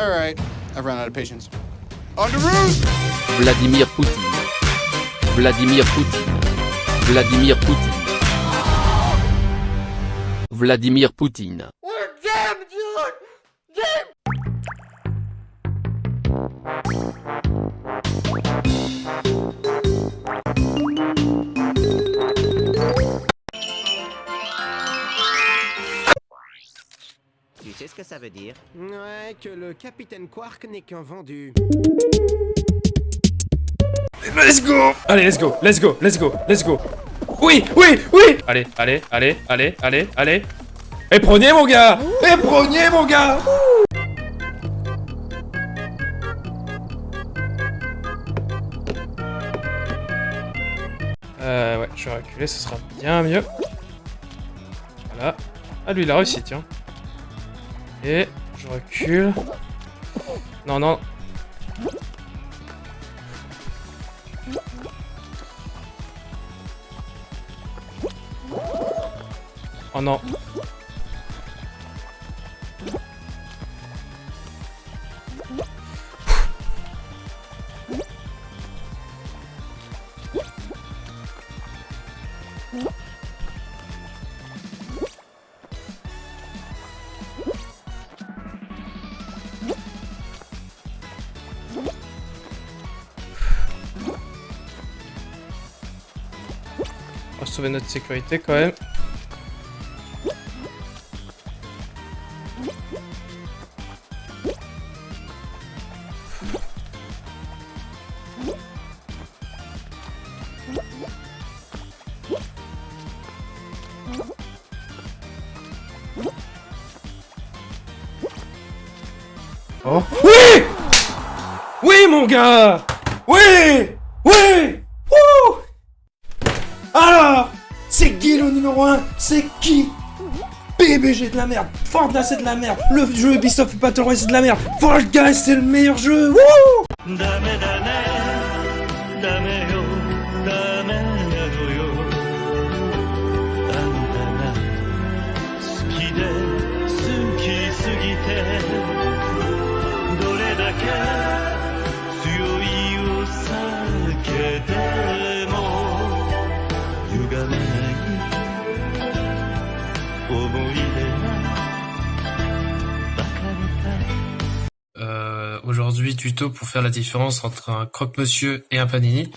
Alright, I've run out of patience. On the roof! Vladimir Poutine. Vladimir Poutine. Vladimir Poutine. Vladimir Poutine. Ça veut dire Ouais, que le capitaine Quark n'est qu'un vendu. Let's go Allez, let's go, let's go, let's go, let's go Oui, oui, oui Allez, allez, allez, allez, allez, allez Et prenez mon gars Et prenez mon gars Euh, ouais, je vais reculer, ce sera bien mieux. Voilà. Ah, lui, il a réussi, tiens. Et je recule. Non, non. Oh non. On sauver notre sécurité quand même. Oh. Oui! Oui mon gars! Oui! Oui! Alors C'est qui le numéro 1 C'est qui? PBG de la merde. Fortnite c'est de la merde. Le jeu Ubisoft Battle Royale c'est de la merde. Fall c'est le meilleur jeu. Wouh Euh, aujourd'hui, tuto pour faire la différence entre un croque-monsieur et un panini.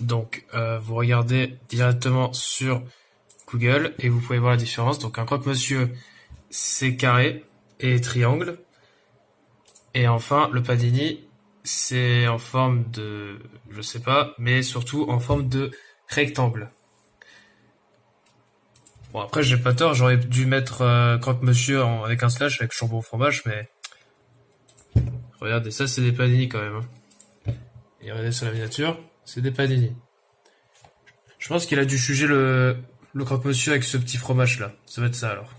Donc, euh, vous regardez directement sur Google et vous pouvez voir la différence. Donc, un croque-monsieur, c'est carré et triangle. Et enfin, le panini, c'est en forme de, je sais pas, mais surtout en forme de rectangle. Bon, après, j'ai pas tort, j'aurais dû mettre euh, croque-monsieur en- avec un slash avec jambon fromage, mais Regardez, ça c'est des panini quand même. hein. Et regardez sur la miniature, c'est des panini. Je pense qu'il a dû juger le, le croque-monsieur avec ce petit fromage là. Ça va être ça alors.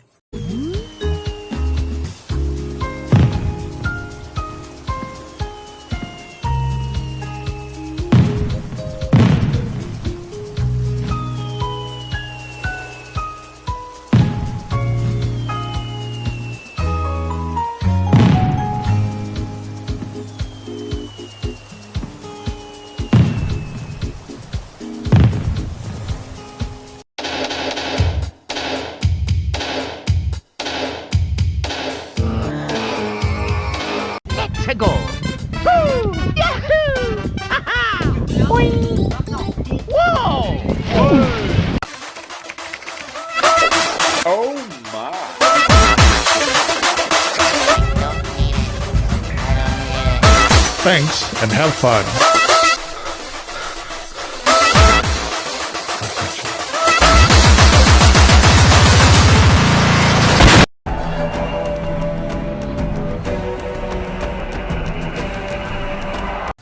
Woo! Yahoo! Ha Whoa. Oh, Thanks and have fun.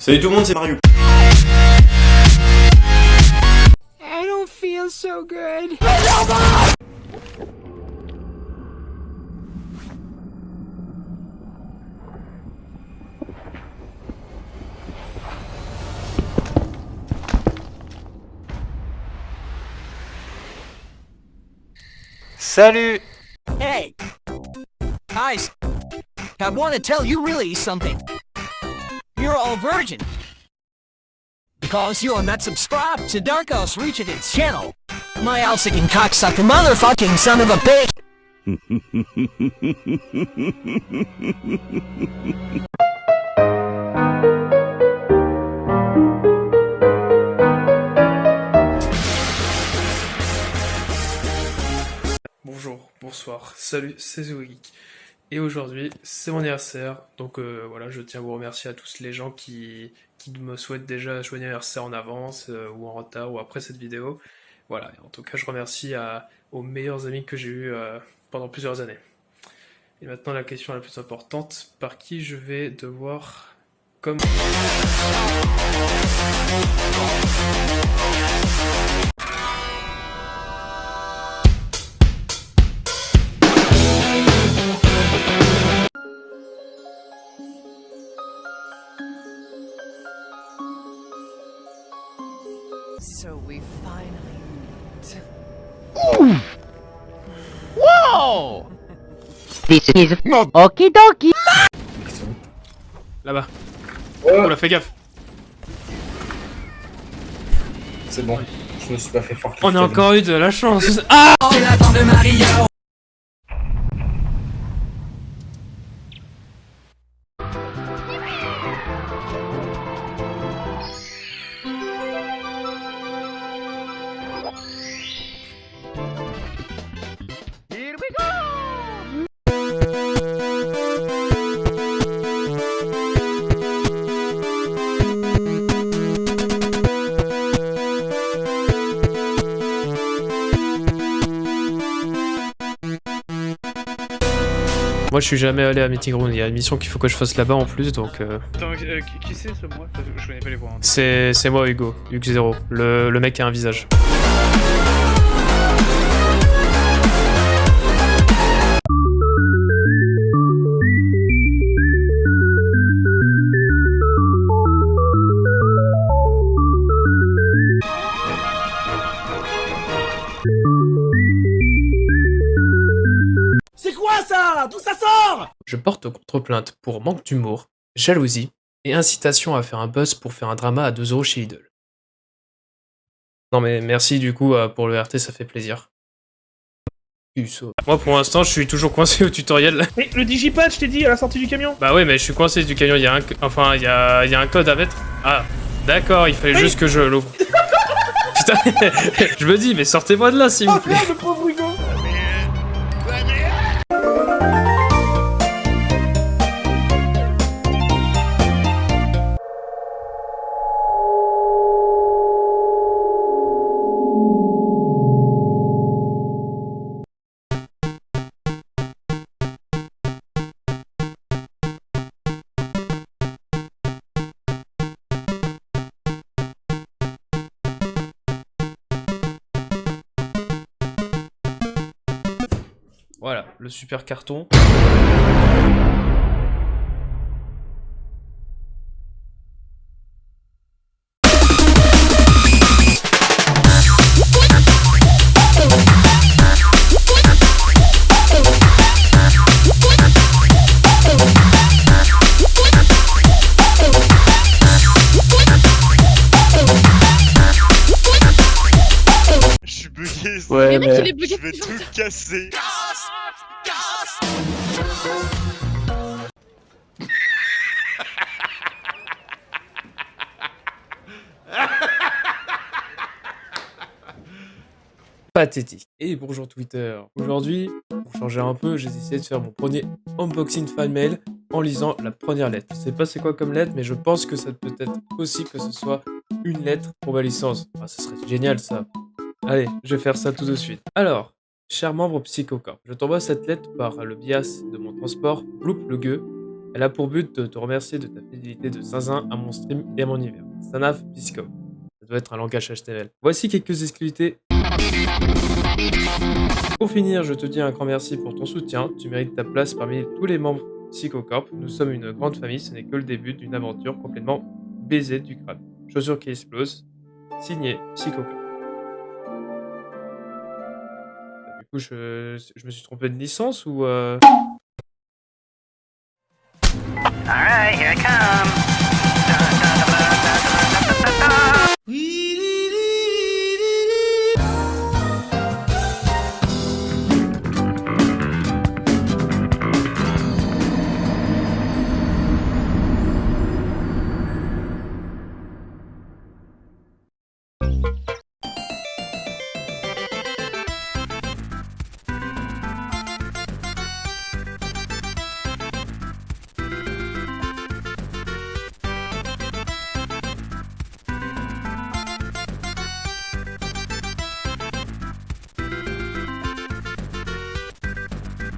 Salut tout le monde, c'est Mario. I don't feel so good. Salut Hey! Nice! I want to tell you really something. You're all virgin. Because you're not subscribed to Darkos Reach its channel. My Alsican cocksucker motherfucking son of a bitch. Bonjour, bonsoir, salut, c'est Zogeek. Et aujourd'hui, c'est mon anniversaire, donc euh, voilà, je tiens à vous remercier à tous les gens qui, qui me souhaitent déjà joyeux anniversaire en avance, euh, ou en retard, ou après cette vidéo. Voilà, en tout cas, je remercie aux meilleurs amis que j'ai eus euh, pendant plusieurs années. Et maintenant, la question la plus importante, par qui je vais devoir... Comme... So we finally meet. This is Okie dokie. Là-bas. Oh là, fais gaffe. C'est bon, je me suis pas fait fort. On a encore eu de la chance. Ah Moi je suis jamais allé à Meeting Room, il y a une mission qu'il faut que je fasse là-bas en plus donc... euh, Attends, euh, qui- qui c'est ce moi? Je connais pas les voix. hein. C'est c'est moi Hugo, Hugo Zero, le, le mec qui a un visage. Ça D'où ça sort? Je porte contre-plainte pour manque d'humour, jalousie et incitation à faire un buzz pour faire un drama à 2 euros chez Lidl. Non mais merci du coup euh, pour le RT, ça fait plaisir. Moi pour l'instant je suis toujours coincé au tutoriel. Mais le digipad, je t'ai dit à la sortie du camion Bah ouais mais je suis coincé du camion, il y a un, enfin il y a, il y a un code à mettre. Ah d'accord, il fallait juste que je l'ouvre. Putain, je me dis mais sortez-moi de là s'il vous plaît. le pauvre Hugo Voilà, le super carton. Je suis bugué. Ouais, mais- il est bugué Je vais tout casser. pathétique. Et bonjour Twitter. Aujourd'hui, pour changer un peu, j'ai décidé de faire mon premier unboxing fan mail en lisant la première lettre. Je sais pas c'est quoi comme lettre, mais je pense que ça peut être aussi que ce soit une lettre pour ma licence. Ah, ça serait génial ça. Allez, je vais faire ça tout de suite. Alors, cher membre Psychocorp, je t'envoie cette lettre par le bias de mon transport, Bloop le gueux. Elle a pour but de te remercier de ta fidélité de zinzin à mon stream et à mon univers. Sanaf Pisco. Ça doit être un langage HTML. Voici quelques exclusivités pour finir, je te dis un grand merci pour ton soutien. Tu mérites ta place parmi tous les membres Psychocorp. Nous sommes une grande famille, ce n'est que le début d'une aventure complètement baisée du crâne. Chaussures qui explosent. Signé Psychocorp. coup, je, je me suis trompé de licence ou... Euh... All right, here I come.